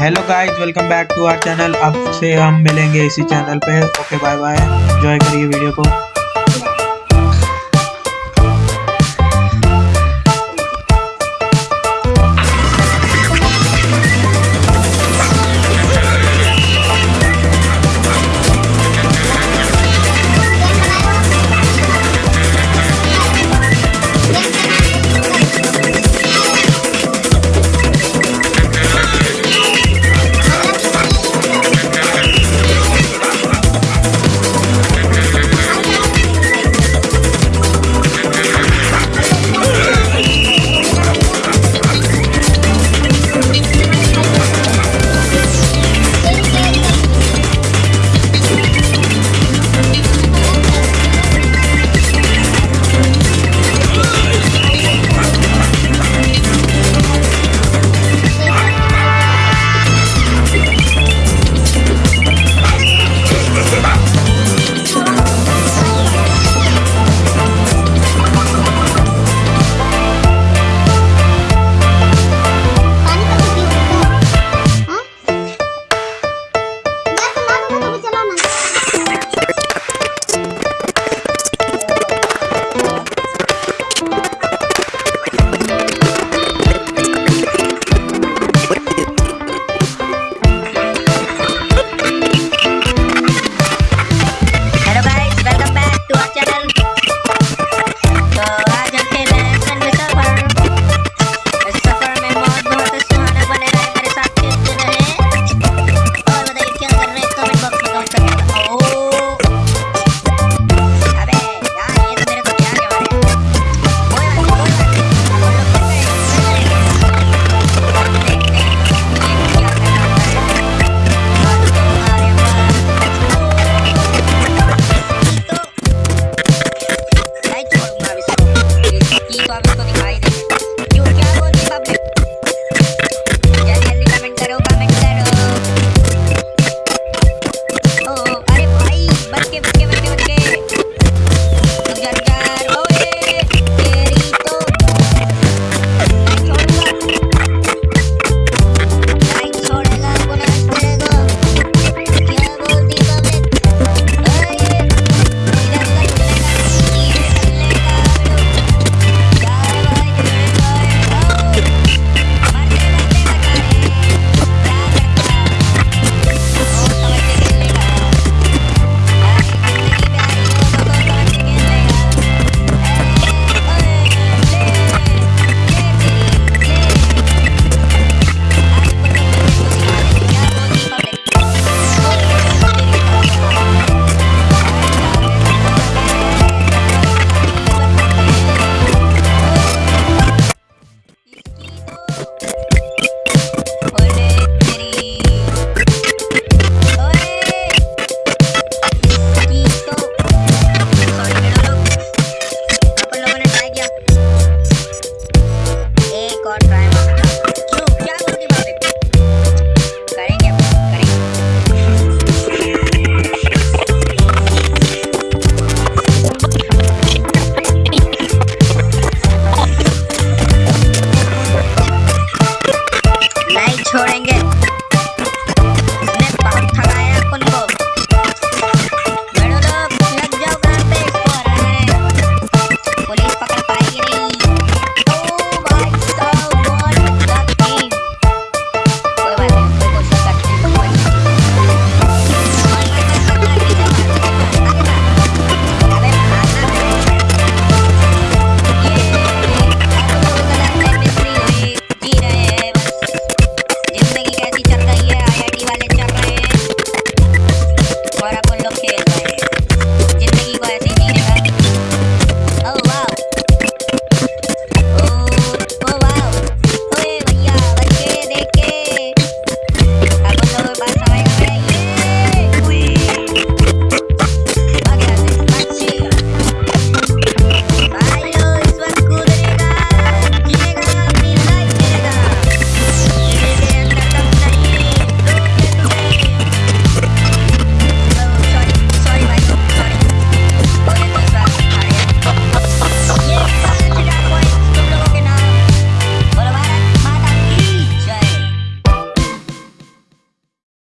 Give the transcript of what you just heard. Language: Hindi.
Hello guys welcome back to our channel अब से हम मिलेंगे इसी चैनल पे। ओके बाय बाय एंजॉय करिए वीडियो को।